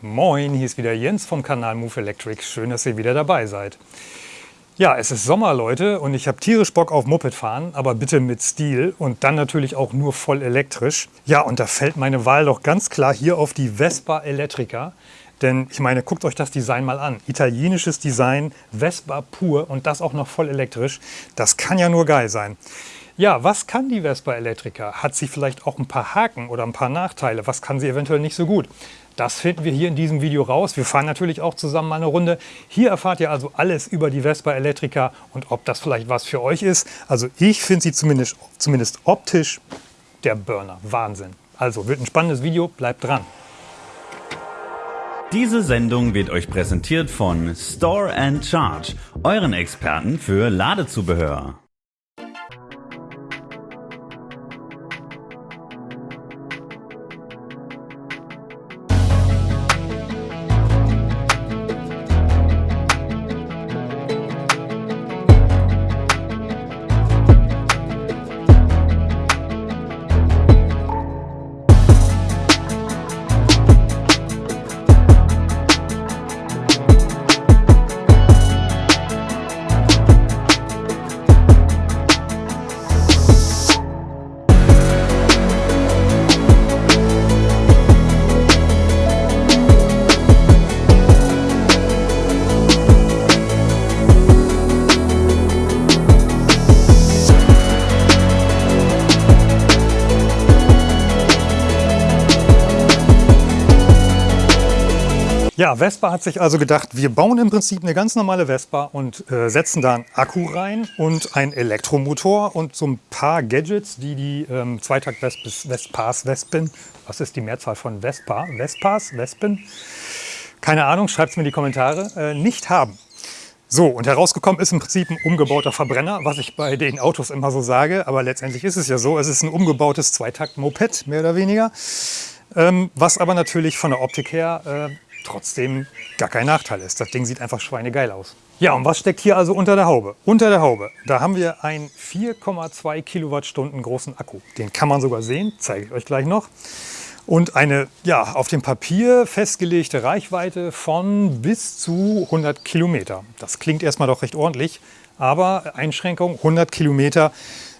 Moin, hier ist wieder Jens vom Kanal Move Electric. Schön, dass ihr wieder dabei seid. Ja, es ist Sommer, Leute, und ich habe tierisch Bock auf Moped fahren, aber bitte mit Stil und dann natürlich auch nur voll elektrisch. Ja, und da fällt meine Wahl doch ganz klar hier auf die Vespa Electrica. Denn ich meine, guckt euch das Design mal an. Italienisches Design, Vespa pur und das auch noch voll elektrisch. Das kann ja nur geil sein. Ja, was kann die Vespa Electrica? Hat sie vielleicht auch ein paar Haken oder ein paar Nachteile? Was kann sie eventuell nicht so gut? Das finden wir hier in diesem Video raus. Wir fahren natürlich auch zusammen mal eine Runde. Hier erfahrt ihr also alles über die Vespa Electrica und ob das vielleicht was für euch ist. Also ich finde sie zumindest, zumindest optisch der Burner. Wahnsinn. Also wird ein spannendes Video, bleibt dran. Diese Sendung wird euch präsentiert von Store and Charge, euren Experten für Ladezubehör. Ja, Vespa hat sich also gedacht, wir bauen im Prinzip eine ganz normale Vespa und äh, setzen da einen Akku rein und einen Elektromotor und so ein paar Gadgets, die die ähm, Zweitakt-Vespas, Vespen, was ist die Mehrzahl von Vespa? Vespas, Vespen? Keine Ahnung, schreibt es mir in die Kommentare, äh, nicht haben. So, und herausgekommen ist im Prinzip ein umgebauter Verbrenner, was ich bei den Autos immer so sage, aber letztendlich ist es ja so, es ist ein umgebautes Zweitakt-Moped, mehr oder weniger, ähm, was aber natürlich von der Optik her äh, trotzdem gar kein Nachteil ist. Das Ding sieht einfach schweinegeil aus. Ja, und was steckt hier also unter der Haube? Unter der Haube, da haben wir einen 4,2 Kilowattstunden großen Akku. Den kann man sogar sehen, zeige ich euch gleich noch. Und eine ja, auf dem Papier festgelegte Reichweite von bis zu 100 Kilometer. Das klingt erstmal doch recht ordentlich, aber Einschränkung 100 Kilometer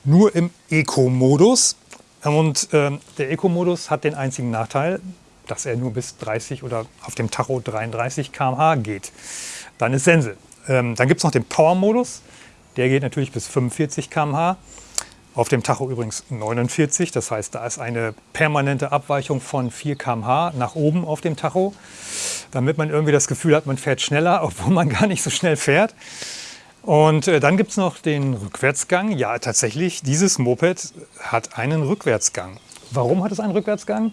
nur im Eco-Modus. Und äh, der Eco-Modus hat den einzigen Nachteil, dass er nur bis 30 oder auf dem Tacho 33 km/h geht. Dann ist Sense. Ähm, dann gibt es noch den Power-Modus. Der geht natürlich bis 45 km/h. Auf dem Tacho übrigens 49, das heißt, da ist eine permanente Abweichung von 4 km/h nach oben auf dem Tacho, damit man irgendwie das Gefühl hat, man fährt schneller, obwohl man gar nicht so schnell fährt. Und äh, dann gibt es noch den Rückwärtsgang. Ja, tatsächlich, dieses Moped hat einen Rückwärtsgang. Warum hat es einen Rückwärtsgang?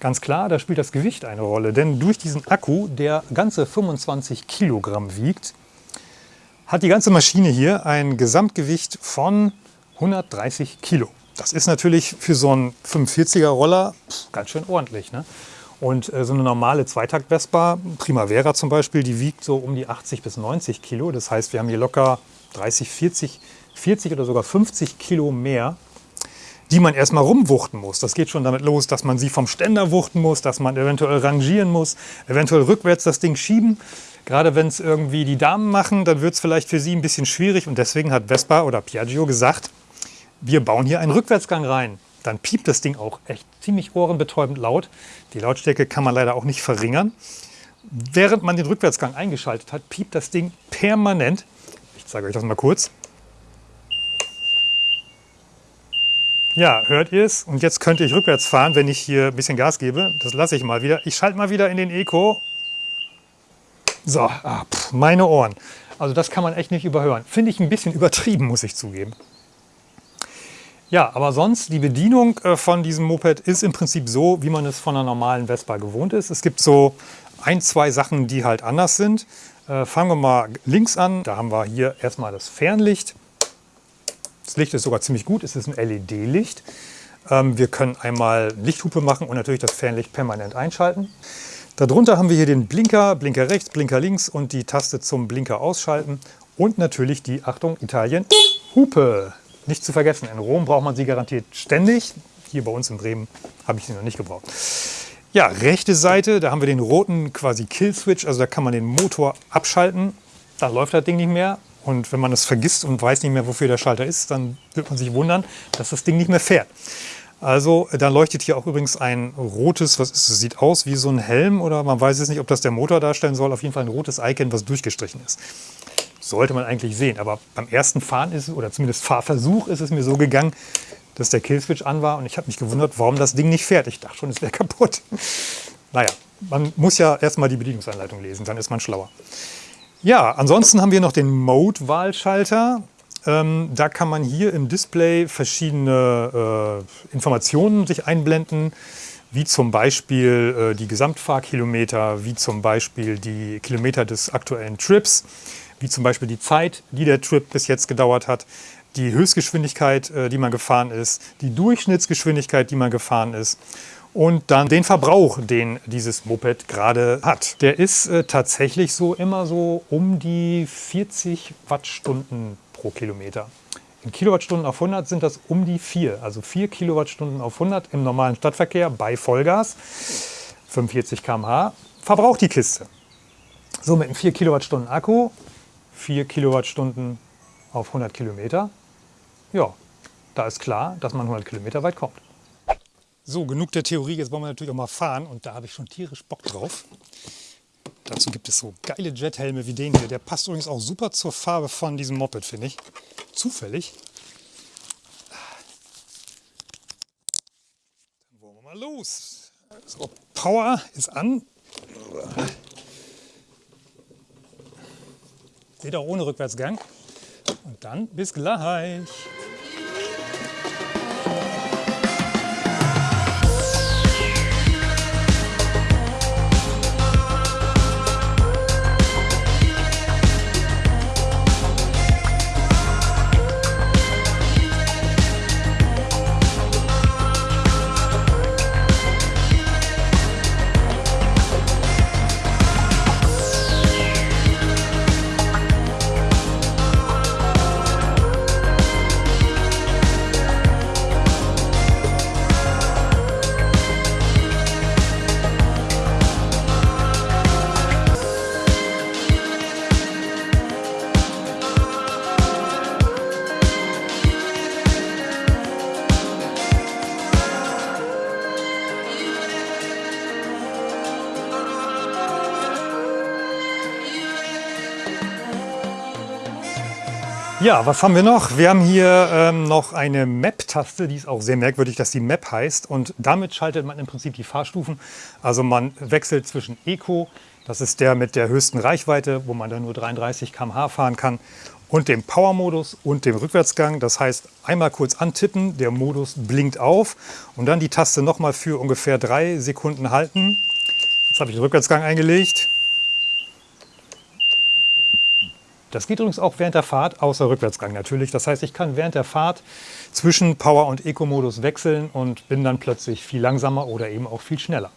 Ganz klar, da spielt das Gewicht eine Rolle, denn durch diesen Akku, der ganze 25 Kilogramm wiegt, hat die ganze Maschine hier ein Gesamtgewicht von 130 Kilo. Das ist natürlich für so einen 45er Roller ganz schön ordentlich. Ne? Und äh, so eine normale Zweitakt-Vespa, Primavera zum Beispiel, die wiegt so um die 80 bis 90 Kilo. Das heißt, wir haben hier locker 30, 40, 40 oder sogar 50 Kilo mehr die man erstmal rumwuchten muss. Das geht schon damit los, dass man sie vom Ständer wuchten muss, dass man eventuell rangieren muss, eventuell rückwärts das Ding schieben. Gerade wenn es irgendwie die Damen machen, dann wird es vielleicht für sie ein bisschen schwierig. Und deswegen hat Vespa oder Piaggio gesagt, wir bauen hier einen Rückwärtsgang rein. Dann piept das Ding auch echt ziemlich ohrenbetäubend laut. Die Lautstärke kann man leider auch nicht verringern. Während man den Rückwärtsgang eingeschaltet hat, piept das Ding permanent. Ich zeige euch das mal kurz. Ja, hört ihr es? Und jetzt könnte ich rückwärts fahren, wenn ich hier ein bisschen Gas gebe. Das lasse ich mal wieder. Ich schalte mal wieder in den Eco. So, ah, pff, meine Ohren. Also das kann man echt nicht überhören. Finde ich ein bisschen übertrieben, muss ich zugeben. Ja, aber sonst, die Bedienung äh, von diesem Moped ist im Prinzip so, wie man es von einer normalen Vespa gewohnt ist. Es gibt so ein, zwei Sachen, die halt anders sind. Äh, fangen wir mal links an. Da haben wir hier erstmal das Fernlicht. Das Licht ist sogar ziemlich gut, es ist ein LED-Licht. Ähm, wir können einmal Lichthupe machen und natürlich das Fernlicht permanent einschalten. Darunter haben wir hier den Blinker, Blinker rechts, Blinker links und die Taste zum Blinker ausschalten. Und natürlich die, Achtung, Italien, Hupe. Nicht zu vergessen, in Rom braucht man sie garantiert ständig. Hier bei uns in Bremen habe ich sie noch nicht gebraucht. Ja, rechte Seite, da haben wir den roten quasi Kill-Switch, also da kann man den Motor abschalten. Dann läuft das Ding nicht mehr. Und wenn man es vergisst und weiß nicht mehr, wofür der Schalter ist, dann wird man sich wundern, dass das Ding nicht mehr fährt. Also dann leuchtet hier auch übrigens ein rotes, was ist sieht aus wie so ein Helm oder man weiß es nicht, ob das der Motor darstellen soll. Auf jeden Fall ein rotes Icon, was durchgestrichen ist. Sollte man eigentlich sehen, aber beim ersten Fahren ist es, oder zumindest Fahrversuch ist es mir so gegangen, dass der Killswitch an war und ich habe mich gewundert, warum das Ding nicht fährt. Ich dachte schon, es wäre kaputt. Naja, man muss ja erstmal die Bedienungsanleitung lesen, dann ist man schlauer. Ja, ansonsten haben wir noch den Mode-Wahlschalter. Ähm, da kann man hier im Display verschiedene äh, Informationen sich einblenden, wie zum Beispiel äh, die Gesamtfahrkilometer, wie zum Beispiel die Kilometer des aktuellen Trips, wie zum Beispiel die Zeit, die der Trip bis jetzt gedauert hat, die Höchstgeschwindigkeit, äh, die man gefahren ist, die Durchschnittsgeschwindigkeit, die man gefahren ist und dann den Verbrauch, den dieses Moped gerade hat. Der ist äh, tatsächlich so immer so um die 40 Wattstunden pro Kilometer. In Kilowattstunden auf 100 sind das um die 4, also 4 Kilowattstunden auf 100 im normalen Stadtverkehr bei Vollgas, 45 km/h, verbraucht die Kiste. So mit einem 4 Kilowattstunden Akku, 4 Kilowattstunden auf 100 Kilometer. Ja, da ist klar, dass man 100 Kilometer weit kommt. So, genug der Theorie, jetzt wollen wir natürlich auch mal fahren und da habe ich schon tierisch Bock drauf. Dazu gibt es so geile Jethelme wie den hier. Der passt übrigens auch super zur Farbe von diesem Moped, finde ich. Zufällig. Dann wollen wir mal los. So, Power ist an. Seht auch ohne Rückwärtsgang. Und dann bis gleich. Ja, was haben wir noch? Wir haben hier ähm, noch eine Map-Taste, die ist auch sehr merkwürdig, dass die Map heißt. Und damit schaltet man im Prinzip die Fahrstufen. Also man wechselt zwischen Eco, das ist der mit der höchsten Reichweite, wo man dann nur 33 km/h fahren kann, und dem Power-Modus und dem Rückwärtsgang. Das heißt, einmal kurz antippen, der Modus blinkt auf und dann die Taste nochmal für ungefähr drei Sekunden halten. Jetzt habe ich den Rückwärtsgang eingelegt. Das geht übrigens auch während der Fahrt, außer Rückwärtsgang natürlich. Das heißt, ich kann während der Fahrt zwischen Power- und Eco-Modus wechseln und bin dann plötzlich viel langsamer oder eben auch viel schneller.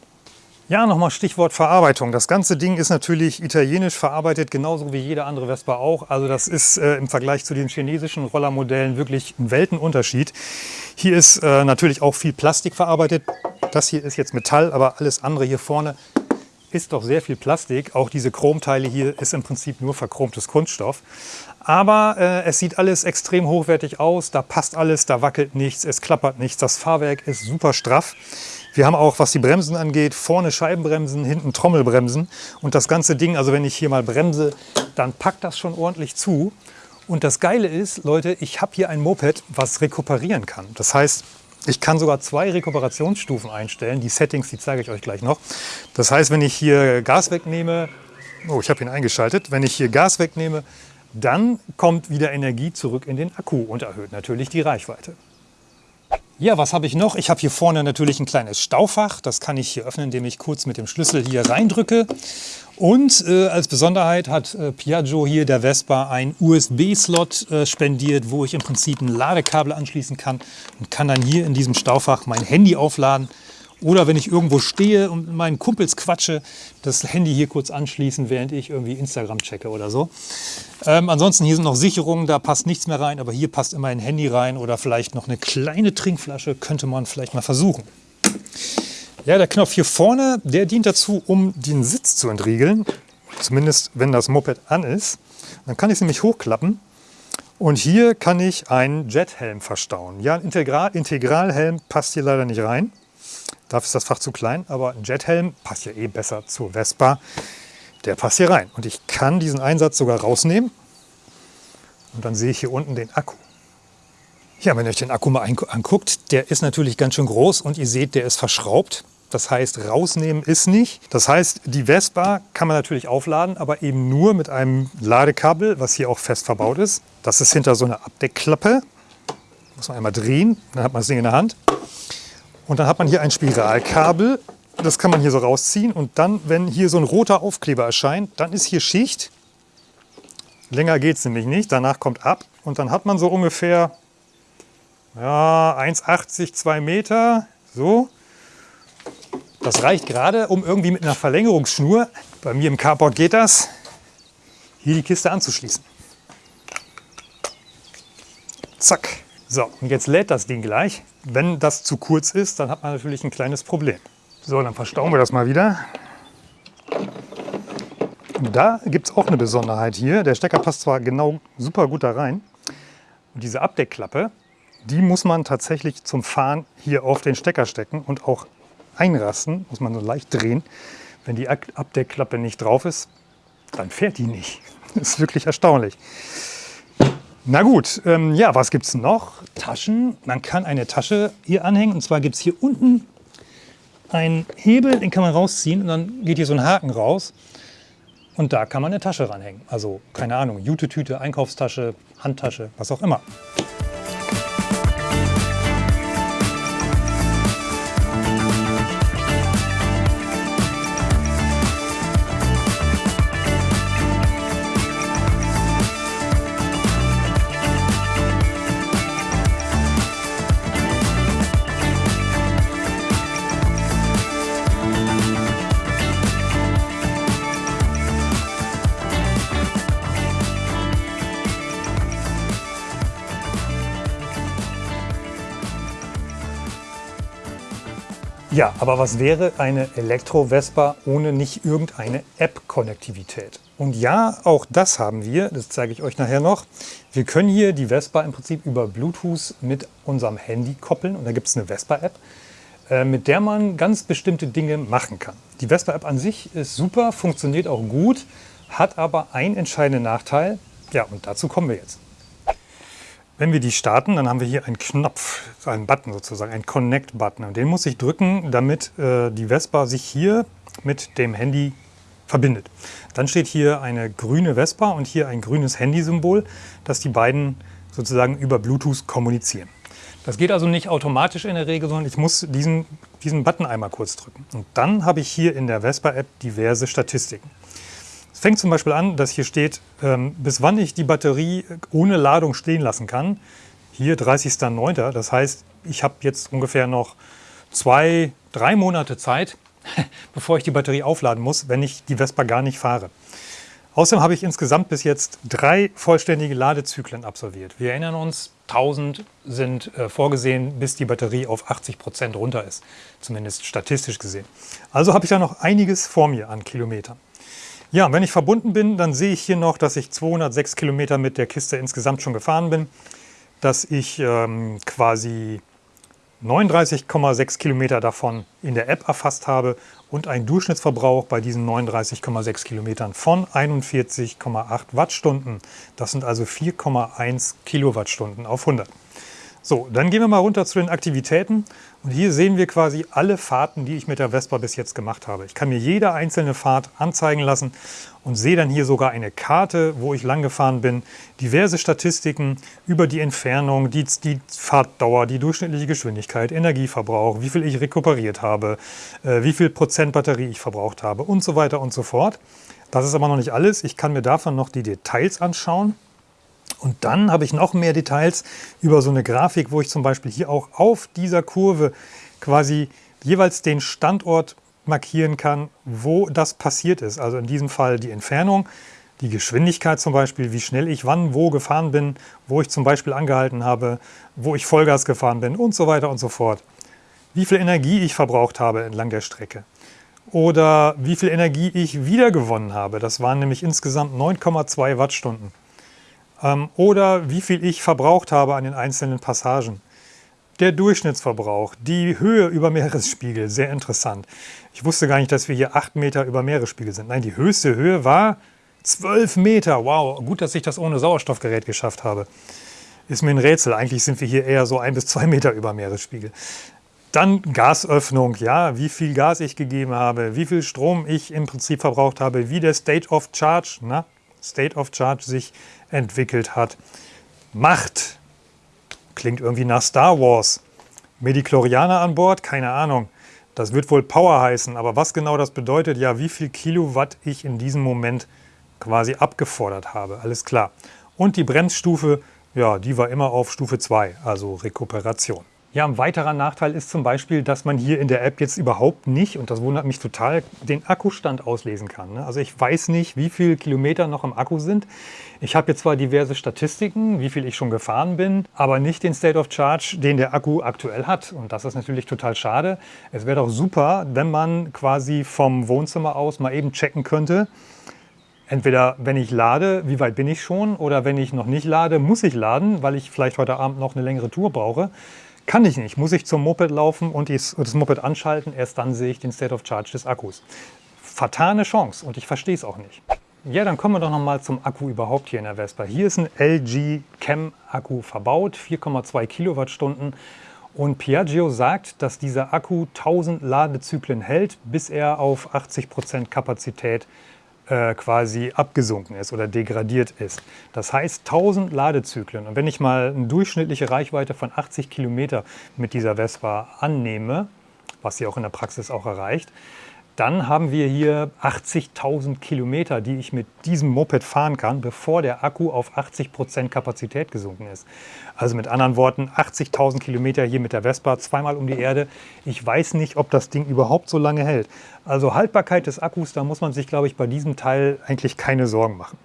Ja, nochmal Stichwort Verarbeitung. Das ganze Ding ist natürlich italienisch verarbeitet, genauso wie jede andere Vespa auch. Also das ist äh, im Vergleich zu den chinesischen Rollermodellen wirklich ein Weltenunterschied. Hier ist äh, natürlich auch viel Plastik verarbeitet. Das hier ist jetzt Metall, aber alles andere hier vorne ist doch sehr viel Plastik. Auch diese Chromteile hier ist im Prinzip nur verchromtes Kunststoff. Aber äh, es sieht alles extrem hochwertig aus. Da passt alles, da wackelt nichts, es klappert nichts. Das Fahrwerk ist super straff. Wir haben auch, was die Bremsen angeht, vorne Scheibenbremsen, hinten Trommelbremsen. Und das ganze Ding, also wenn ich hier mal bremse, dann packt das schon ordentlich zu. Und das Geile ist, Leute, ich habe hier ein Moped, was rekuperieren kann. Das heißt, ich kann sogar zwei Rekuperationsstufen einstellen. Die Settings, die zeige ich euch gleich noch. Das heißt, wenn ich hier Gas wegnehme, oh, ich habe ihn eingeschaltet. Wenn ich hier Gas wegnehme, dann kommt wieder Energie zurück in den Akku und erhöht natürlich die Reichweite. Ja, was habe ich noch? Ich habe hier vorne natürlich ein kleines Staufach. Das kann ich hier öffnen, indem ich kurz mit dem Schlüssel hier reindrücke. Und äh, als Besonderheit hat äh, Piaggio hier der Vespa einen USB-Slot äh, spendiert, wo ich im Prinzip ein Ladekabel anschließen kann und kann dann hier in diesem Staufach mein Handy aufladen. Oder wenn ich irgendwo stehe und mit meinen Kumpels quatsche, das Handy hier kurz anschließen, während ich irgendwie Instagram checke oder so. Ähm, ansonsten hier sind noch Sicherungen, da passt nichts mehr rein, aber hier passt immer ein Handy rein oder vielleicht noch eine kleine Trinkflasche, könnte man vielleicht mal versuchen. Ja, der Knopf hier vorne, der dient dazu, um den Sitz zu entriegeln. Zumindest, wenn das Moped an ist. Dann kann ich es nämlich hochklappen. Und hier kann ich einen Jethelm verstauen. Ja, ein Integral Integralhelm passt hier leider nicht rein. Dafür ist das Fach zu klein, aber ein Jethelm passt ja eh besser zur Vespa. Der passt hier rein. Und ich kann diesen Einsatz sogar rausnehmen. Und dann sehe ich hier unten den Akku. Ja, wenn ihr euch den Akku mal anguckt, der ist natürlich ganz schön groß und ihr seht, der ist verschraubt. Das heißt, rausnehmen ist nicht. Das heißt, die Vespa kann man natürlich aufladen, aber eben nur mit einem Ladekabel, was hier auch fest verbaut ist. Das ist hinter so einer Abdeckklappe. Muss man einmal drehen, dann hat man das Ding in der Hand. Und dann hat man hier ein Spiralkabel. Das kann man hier so rausziehen. Und dann, wenn hier so ein roter Aufkleber erscheint, dann ist hier Schicht. Länger geht es nämlich nicht. Danach kommt ab. Und dann hat man so ungefähr ja, 1,80, 2 Meter, so. Das reicht gerade, um irgendwie mit einer Verlängerungsschnur, bei mir im Carport geht das, hier die Kiste anzuschließen. Zack. So, und jetzt lädt das Ding gleich. Wenn das zu kurz ist, dann hat man natürlich ein kleines Problem. So, dann verstauen wir das mal wieder. Da gibt es auch eine Besonderheit hier. Der Stecker passt zwar genau super gut da rein. Und diese Abdeckklappe, die muss man tatsächlich zum Fahren hier auf den Stecker stecken und auch einrasten, muss man so leicht drehen. Wenn die Abdeckklappe nicht drauf ist, dann fährt die nicht. Das ist wirklich erstaunlich. Na gut, ähm, ja, was gibt es noch? Taschen. Man kann eine Tasche hier anhängen. Und zwar gibt es hier unten einen Hebel, den kann man rausziehen und dann geht hier so ein Haken raus. Und da kann man eine Tasche ranhängen. Also, keine Ahnung, Jute-Tüte, Einkaufstasche, Handtasche, was auch immer. Ja, aber was wäre eine Elektro-Vespa ohne nicht irgendeine App-Konnektivität? Und ja, auch das haben wir, das zeige ich euch nachher noch. Wir können hier die Vespa im Prinzip über Bluetooth mit unserem Handy koppeln und da gibt es eine Vespa-App, äh, mit der man ganz bestimmte Dinge machen kann. Die Vespa-App an sich ist super, funktioniert auch gut, hat aber einen entscheidenden Nachteil. Ja, und dazu kommen wir jetzt. Wenn wir die starten, dann haben wir hier einen Knopf, einen Button sozusagen, einen Connect-Button. Und den muss ich drücken, damit äh, die Vespa sich hier mit dem Handy verbindet. Dann steht hier eine grüne Vespa und hier ein grünes Handysymbol, dass die beiden sozusagen über Bluetooth kommunizieren. Das geht also nicht automatisch in der Regel, sondern ich muss diesen, diesen Button einmal kurz drücken. Und dann habe ich hier in der Vespa-App diverse Statistiken fängt zum Beispiel an, dass hier steht, ähm, bis wann ich die Batterie ohne Ladung stehen lassen kann. Hier 30.09. Das heißt, ich habe jetzt ungefähr noch zwei, drei Monate Zeit, bevor ich die Batterie aufladen muss, wenn ich die Vespa gar nicht fahre. Außerdem habe ich insgesamt bis jetzt drei vollständige Ladezyklen absolviert. Wir erinnern uns, 1000 sind äh, vorgesehen, bis die Batterie auf 80 Prozent runter ist, zumindest statistisch gesehen. Also habe ich da noch einiges vor mir an Kilometern. Ja, wenn ich verbunden bin, dann sehe ich hier noch, dass ich 206 Kilometer mit der Kiste insgesamt schon gefahren bin, dass ich ähm, quasi 39,6 Kilometer davon in der App erfasst habe und einen Durchschnittsverbrauch bei diesen 39,6 Kilometern von 41,8 Wattstunden. Das sind also 4,1 Kilowattstunden auf 100. So, dann gehen wir mal runter zu den Aktivitäten. Und hier sehen wir quasi alle Fahrten, die ich mit der Vespa bis jetzt gemacht habe. Ich kann mir jede einzelne Fahrt anzeigen lassen und sehe dann hier sogar eine Karte, wo ich lang gefahren bin, diverse Statistiken über die Entfernung, die, die Fahrtdauer, die durchschnittliche Geschwindigkeit, Energieverbrauch, wie viel ich rekuperiert habe, äh, wie viel Prozent Batterie ich verbraucht habe und so weiter und so fort. Das ist aber noch nicht alles. Ich kann mir davon noch die Details anschauen. Und dann habe ich noch mehr Details über so eine Grafik, wo ich zum Beispiel hier auch auf dieser Kurve quasi jeweils den Standort markieren kann, wo das passiert ist. Also in diesem Fall die Entfernung, die Geschwindigkeit zum Beispiel, wie schnell ich wann wo gefahren bin, wo ich zum Beispiel angehalten habe, wo ich Vollgas gefahren bin und so weiter und so fort. wie viel Energie ich verbraucht habe entlang der Strecke oder wie viel Energie ich wiedergewonnen habe. Das waren nämlich insgesamt 9,2 Wattstunden. Ähm, oder wie viel ich verbraucht habe an den einzelnen Passagen. Der Durchschnittsverbrauch, die Höhe über Meeresspiegel, sehr interessant. Ich wusste gar nicht, dass wir hier 8 Meter über Meeresspiegel sind. Nein, die höchste Höhe war 12 Meter. Wow, gut, dass ich das ohne Sauerstoffgerät geschafft habe. Ist mir ein Rätsel. Eigentlich sind wir hier eher so ein bis zwei Meter über Meeresspiegel. Dann Gasöffnung, ja, wie viel Gas ich gegeben habe, wie viel Strom ich im Prinzip verbraucht habe, wie der State of Charge, na, State of Charge sich entwickelt hat. Macht, klingt irgendwie nach Star Wars. Medichlorianer an Bord, keine Ahnung. Das wird wohl Power heißen, aber was genau das bedeutet, ja, wie viel Kilowatt ich in diesem Moment quasi abgefordert habe, alles klar. Und die Bremsstufe, ja, die war immer auf Stufe 2, also Rekuperation. Ja, ein weiterer Nachteil ist zum Beispiel, dass man hier in der App jetzt überhaupt nicht, und das wundert mich total, den Akkustand auslesen kann. Ne? Also ich weiß nicht, wie viele Kilometer noch im Akku sind. Ich habe jetzt zwar diverse Statistiken, wie viel ich schon gefahren bin, aber nicht den State of Charge, den der Akku aktuell hat. Und das ist natürlich total schade. Es wäre doch super, wenn man quasi vom Wohnzimmer aus mal eben checken könnte, entweder wenn ich lade, wie weit bin ich schon, oder wenn ich noch nicht lade, muss ich laden, weil ich vielleicht heute Abend noch eine längere Tour brauche. Kann ich nicht. Muss ich zum Moped laufen und das Moped anschalten. Erst dann sehe ich den State of Charge des Akkus. Vertane Chance und ich verstehe es auch nicht. Ja, dann kommen wir doch noch mal zum Akku überhaupt hier in der Vespa. Hier ist ein LG Chem Akku verbaut, 4,2 Kilowattstunden. Und Piaggio sagt, dass dieser Akku 1000 Ladezyklen hält, bis er auf 80 Prozent Kapazität äh, quasi abgesunken ist oder degradiert ist. Das heißt 1000 Ladezyklen. Und wenn ich mal eine durchschnittliche Reichweite von 80 Kilometer mit dieser Vespa annehme, was sie auch in der Praxis auch erreicht, dann haben wir hier 80.000 Kilometer, die ich mit diesem Moped fahren kann, bevor der Akku auf 80 Prozent Kapazität gesunken ist. Also mit anderen Worten, 80.000 Kilometer hier mit der Vespa, zweimal um die Erde. Ich weiß nicht, ob das Ding überhaupt so lange hält. Also Haltbarkeit des Akkus, da muss man sich, glaube ich, bei diesem Teil eigentlich keine Sorgen machen.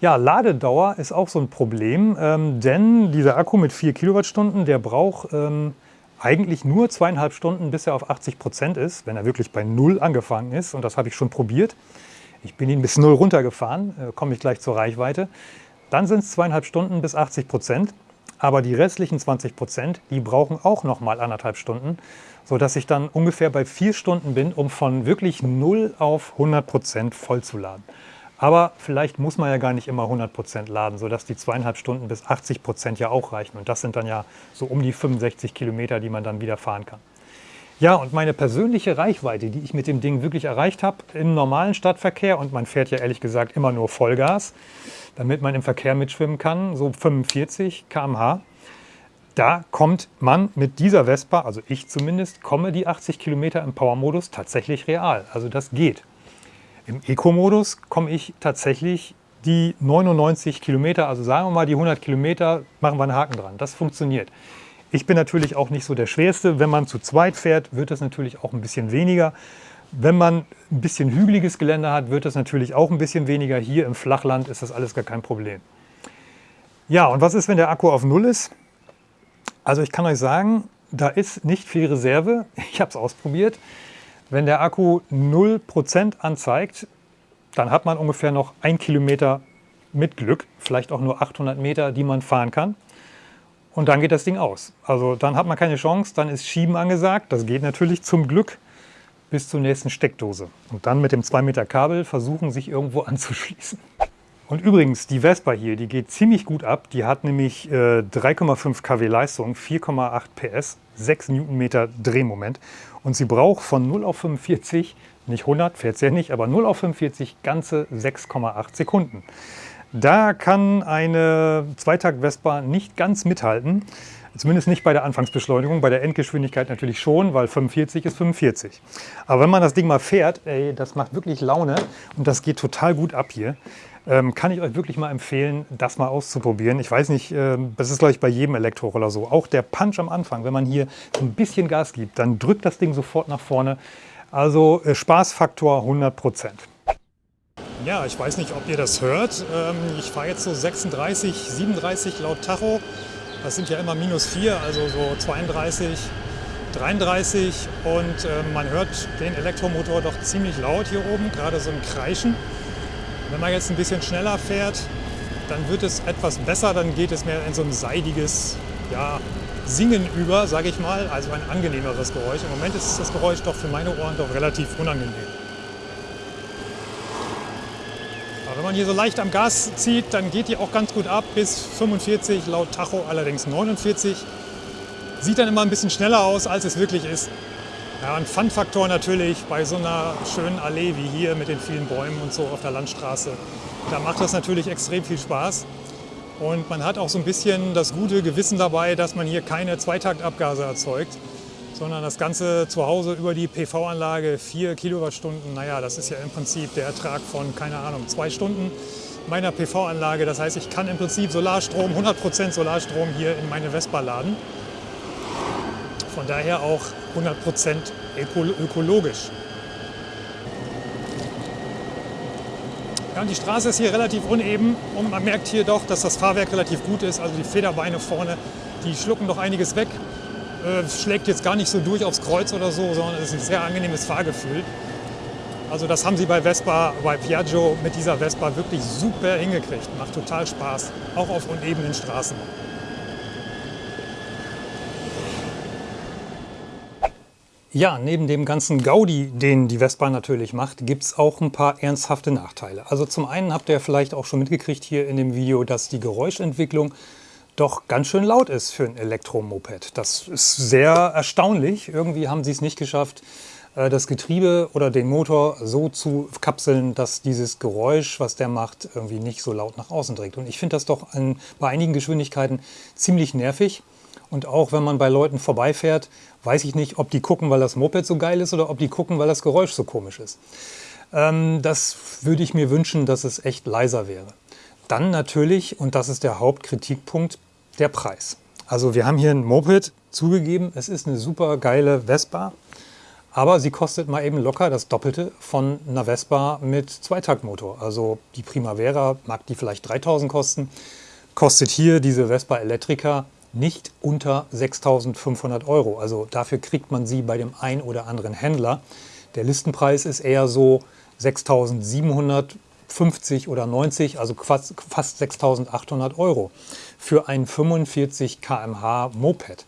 Ja, Ladedauer ist auch so ein Problem, ähm, denn dieser Akku mit 4 Kilowattstunden, der braucht... Ähm, eigentlich nur zweieinhalb Stunden, bis er auf 80 Prozent ist, wenn er wirklich bei Null angefangen ist. Und das habe ich schon probiert. Ich bin ihn bis Null runtergefahren, äh, komme ich gleich zur Reichweite. Dann sind es zweieinhalb Stunden bis 80 Prozent. Aber die restlichen 20 Prozent, die brauchen auch noch mal anderthalb Stunden, sodass ich dann ungefähr bei vier Stunden bin, um von wirklich 0 auf 100 Prozent vollzuladen. Aber vielleicht muss man ja gar nicht immer 100% laden, sodass die zweieinhalb Stunden bis 80% ja auch reichen. Und das sind dann ja so um die 65 Kilometer, die man dann wieder fahren kann. Ja, und meine persönliche Reichweite, die ich mit dem Ding wirklich erreicht habe im normalen Stadtverkehr, und man fährt ja ehrlich gesagt immer nur Vollgas, damit man im Verkehr mitschwimmen kann, so 45 km/h, da kommt man mit dieser Vespa, also ich zumindest, komme die 80 Kilometer im Power-Modus tatsächlich real. Also das geht. Im Eco-Modus komme ich tatsächlich die 99 Kilometer, also sagen wir mal die 100 Kilometer, machen wir einen Haken dran. Das funktioniert. Ich bin natürlich auch nicht so der Schwerste. Wenn man zu zweit fährt, wird das natürlich auch ein bisschen weniger. Wenn man ein bisschen hügeliges Gelände hat, wird das natürlich auch ein bisschen weniger. Hier im Flachland ist das alles gar kein Problem. Ja, und was ist, wenn der Akku auf Null ist? Also ich kann euch sagen, da ist nicht viel Reserve. Ich habe es ausprobiert. Wenn der Akku 0% anzeigt, dann hat man ungefähr noch ein Kilometer mit Glück, vielleicht auch nur 800 Meter, die man fahren kann. Und dann geht das Ding aus. Also dann hat man keine Chance, dann ist Schieben angesagt. Das geht natürlich zum Glück bis zur nächsten Steckdose. Und dann mit dem 2 Meter Kabel versuchen, sich irgendwo anzuschließen. Und übrigens, die Vespa hier, die geht ziemlich gut ab. Die hat nämlich äh, 3,5 kW Leistung, 4,8 PS, 6 Newtonmeter Drehmoment. Und sie braucht von 0 auf 45, nicht 100, fährt sie ja nicht, aber 0 auf 45 ganze 6,8 Sekunden. Da kann eine Zweitakt-Vespa nicht ganz mithalten. Zumindest nicht bei der Anfangsbeschleunigung, bei der Endgeschwindigkeit natürlich schon, weil 45 ist 45. Aber wenn man das Ding mal fährt, ey, das macht wirklich Laune und das geht total gut ab hier. Ähm, kann ich euch wirklich mal empfehlen, das mal auszuprobieren. Ich weiß nicht, äh, das ist glaube ich bei jedem Elektroroller so. Auch der Punch am Anfang, wenn man hier ein bisschen Gas gibt, dann drückt das Ding sofort nach vorne. Also äh, Spaßfaktor 100 Prozent. Ja, ich weiß nicht, ob ihr das hört. Ähm, ich fahre jetzt so 36, 37 laut Tacho. Das sind ja immer minus 4, also so 32 33 und äh, man hört den Elektromotor doch ziemlich laut hier oben, gerade so ein Kreischen. Wenn man jetzt ein bisschen schneller fährt, dann wird es etwas besser, dann geht es mehr in so ein seidiges ja, Singen über, sage ich mal, also ein angenehmeres Geräusch. Im Moment ist das Geräusch doch für meine Ohren doch relativ unangenehm. Aber wenn man hier so leicht am Gas zieht, dann geht die auch ganz gut ab bis 45, laut Tacho allerdings 49. Sieht dann immer ein bisschen schneller aus, als es wirklich ist. Ja, ein Fun-Faktor natürlich bei so einer schönen Allee wie hier mit den vielen Bäumen und so auf der Landstraße. Da macht das natürlich extrem viel Spaß. Und man hat auch so ein bisschen das gute Gewissen dabei, dass man hier keine Zweitaktabgase erzeugt, sondern das Ganze zu Hause über die PV-Anlage 4 Kilowattstunden, naja, das ist ja im Prinzip der Ertrag von, keine Ahnung, zwei Stunden meiner PV-Anlage. Das heißt, ich kann im Prinzip Solarstrom, 100% Solarstrom hier in meine Vespa laden. Von daher auch 100% ökologisch. Ja, und die Straße ist hier relativ uneben und man merkt hier doch, dass das Fahrwerk relativ gut ist. Also die Federbeine vorne, die schlucken doch einiges weg. Äh, schlägt jetzt gar nicht so durch aufs Kreuz oder so, sondern es ist ein sehr angenehmes Fahrgefühl. Also das haben sie bei Vespa, bei Piaggio mit dieser Vespa wirklich super hingekriegt. Macht total Spaß, auch auf unebenen Straßen. Ja, neben dem ganzen Gaudi, den die Vespa natürlich macht, gibt es auch ein paar ernsthafte Nachteile. Also zum einen habt ihr vielleicht auch schon mitgekriegt hier in dem Video, dass die Geräuschentwicklung doch ganz schön laut ist für ein Elektromoped. Das ist sehr erstaunlich. Irgendwie haben sie es nicht geschafft, äh, das Getriebe oder den Motor so zu kapseln, dass dieses Geräusch, was der macht, irgendwie nicht so laut nach außen trägt. Und ich finde das doch bei einigen Geschwindigkeiten ziemlich nervig. Und auch wenn man bei Leuten vorbeifährt, weiß ich nicht, ob die gucken, weil das Moped so geil ist oder ob die gucken, weil das Geräusch so komisch ist. Ähm, das würde ich mir wünschen, dass es echt leiser wäre. Dann natürlich, und das ist der Hauptkritikpunkt, der Preis. Also wir haben hier ein Moped, zugegeben, es ist eine super geile Vespa, aber sie kostet mal eben locker das Doppelte von einer Vespa mit Zweitaktmotor. Also die Primavera mag die vielleicht 3000 kosten, kostet hier diese Vespa Electrica nicht unter 6.500 Euro. Also dafür kriegt man sie bei dem ein oder anderen Händler. Der Listenpreis ist eher so 6.750 oder 90, also fast, fast 6.800 Euro für ein 45 km/h Moped.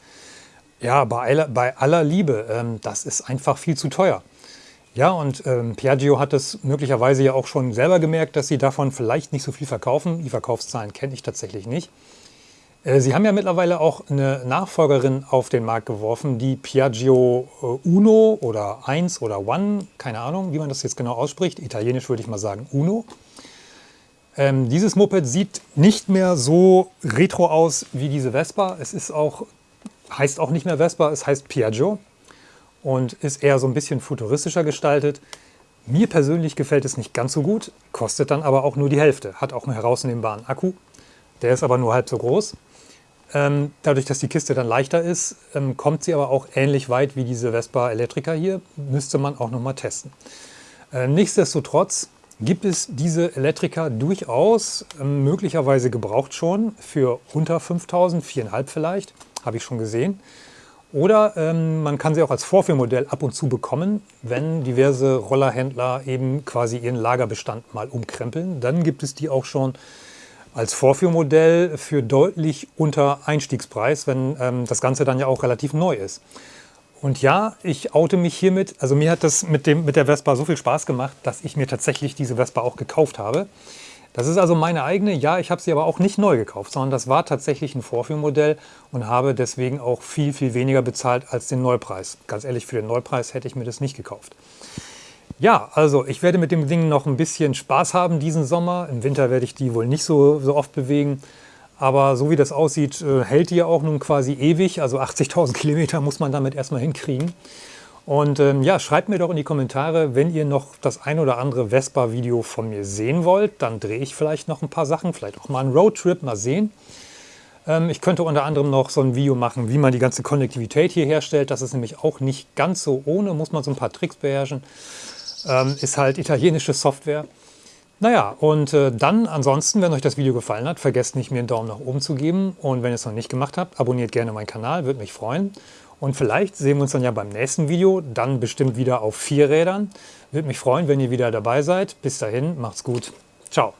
Ja, bei aller, bei aller Liebe, ähm, das ist einfach viel zu teuer. Ja, und ähm, Piaggio hat es möglicherweise ja auch schon selber gemerkt, dass sie davon vielleicht nicht so viel verkaufen. Die Verkaufszahlen kenne ich tatsächlich nicht. Äh, Sie haben ja mittlerweile auch eine Nachfolgerin auf den Markt geworfen, die Piaggio äh, Uno oder 1 oder One, keine Ahnung, wie man das jetzt genau ausspricht. Italienisch würde ich mal sagen Uno. Ähm, dieses Moped sieht nicht mehr so retro aus wie diese Vespa. Es ist auch, heißt auch nicht mehr Vespa, es heißt Piaggio und ist eher so ein bisschen futuristischer gestaltet. Mir persönlich gefällt es nicht ganz so gut, kostet dann aber auch nur die Hälfte. Hat auch einen herausnehmbaren Akku, der ist aber nur halb so groß. Ähm, dadurch, dass die Kiste dann leichter ist, ähm, kommt sie aber auch ähnlich weit wie diese Vespa Electrica hier. Müsste man auch noch mal testen. Äh, nichtsdestotrotz gibt es diese Electrica durchaus, ähm, möglicherweise gebraucht schon, für unter 5000, 4,5 vielleicht, habe ich schon gesehen. Oder ähm, man kann sie auch als Vorführmodell ab und zu bekommen, wenn diverse Rollerhändler eben quasi ihren Lagerbestand mal umkrempeln. Dann gibt es die auch schon als Vorführmodell für deutlich unter Einstiegspreis, wenn ähm, das Ganze dann ja auch relativ neu ist. Und ja, ich oute mich hiermit. Also mir hat das mit, dem, mit der Vespa so viel Spaß gemacht, dass ich mir tatsächlich diese Vespa auch gekauft habe. Das ist also meine eigene. Ja, ich habe sie aber auch nicht neu gekauft, sondern das war tatsächlich ein Vorführmodell und habe deswegen auch viel, viel weniger bezahlt als den Neupreis. Ganz ehrlich, für den Neupreis hätte ich mir das nicht gekauft. Ja, also ich werde mit dem Ding noch ein bisschen Spaß haben diesen Sommer. Im Winter werde ich die wohl nicht so, so oft bewegen. Aber so wie das aussieht, äh, hält die ja auch nun quasi ewig. Also 80.000 Kilometer muss man damit erstmal hinkriegen. Und ähm, ja, schreibt mir doch in die Kommentare, wenn ihr noch das ein oder andere Vespa-Video von mir sehen wollt. Dann drehe ich vielleicht noch ein paar Sachen, vielleicht auch mal einen Roadtrip, mal sehen. Ähm, ich könnte unter anderem noch so ein Video machen, wie man die ganze Konnektivität hier herstellt. Das ist nämlich auch nicht ganz so ohne, muss man so ein paar Tricks beherrschen. Ähm, ist halt italienische Software. Naja, und äh, dann ansonsten, wenn euch das Video gefallen hat, vergesst nicht, mir einen Daumen nach oben zu geben. Und wenn ihr es noch nicht gemacht habt, abonniert gerne meinen Kanal, würde mich freuen. Und vielleicht sehen wir uns dann ja beim nächsten Video, dann bestimmt wieder auf vier Rädern. Würde mich freuen, wenn ihr wieder dabei seid. Bis dahin, macht's gut. Ciao.